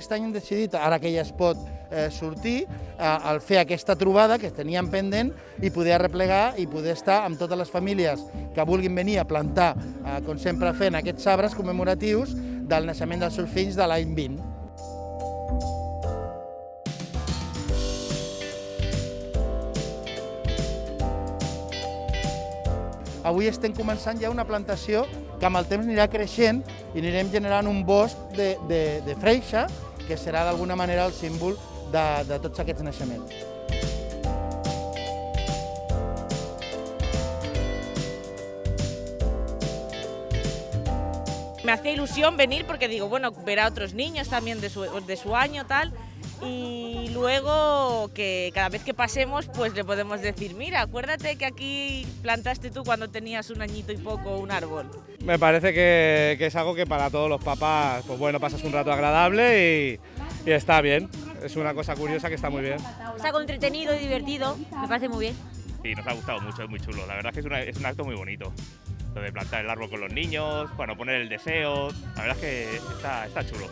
aquest any hem decidit, ara que ja es pot eh, sortir, eh, al fer aquesta trobada que teníem pendent i poder arreplegar i poder estar amb totes les famílies que vulguin venir a plantar, eh, com sempre fent aquests arbres commemoratius del naixement dels seus fills de l'any 20. Avui estem començant ja una plantació que amb el temps anirà creixent i anirem generant un bosc de, de, de freixa que serà d'alguna manera el símbol de, de tots aquests naixements. Me hacía ilusión venir porque digo, bueno, ver a otros niños también de su, de su año, tal, y luego que cada vez que pasemos pues le podemos decir, mira, acuérdate que aquí plantaste tú cuando tenías un añito y poco un árbol. Me parece que, que es algo que para todos los papás, pues bueno, pasas un rato agradable y, y está bien. Es una cosa curiosa que está muy bien. Es algo entretenido y divertido, me parece muy bien. Sí, nos ha gustado mucho, es muy chulo. La verdad es que es, una- es un acto muy bonito. Lo de plantar el árbol con los niños, bueno, poner el deseo. La verdad es que está, está chulo.